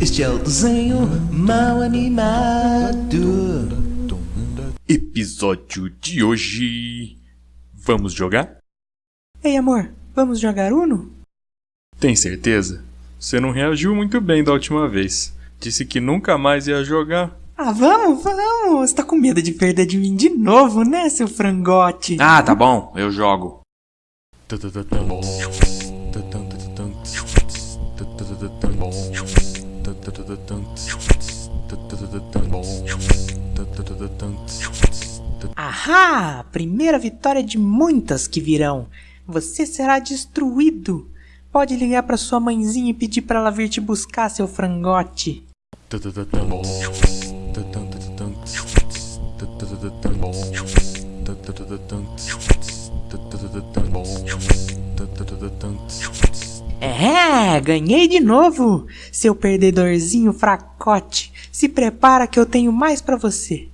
Este é o desenho mal animado. Episódio de hoje. Vamos jogar? Ei, amor, vamos jogar Uno? Tem certeza? Você não reagiu muito bem da última vez. Disse que nunca mais ia jogar. Ah, vamos, vamos! Você tá com medo de perder de mim de novo, né, seu frangote? Ah, tá bom, eu jogo. Ahá! Primeira vitória de muitas que virão. Você será destruído. Pode ligar pra sua mãezinha e pedir pra ela vir te buscar, seu frangote. É, ganhei de novo, seu perdedorzinho fracote. Se prepara que eu tenho mais pra você.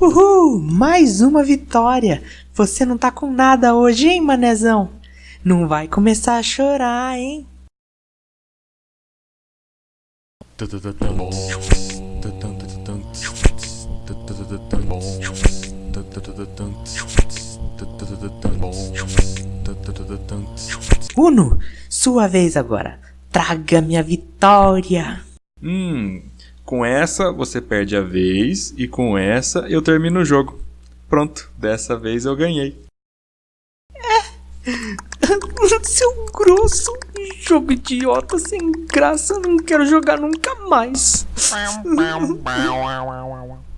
Uhul! Mais uma vitória! Você não tá com nada hoje, hein, manezão? Não vai começar a chorar, hein? Uno, sua vez agora. Traga minha vitória. Hum, com essa você perde a vez e com essa eu termino o jogo. Pronto, dessa vez eu ganhei. Seu grosso, jogo idiota sem graça, não quero jogar nunca mais.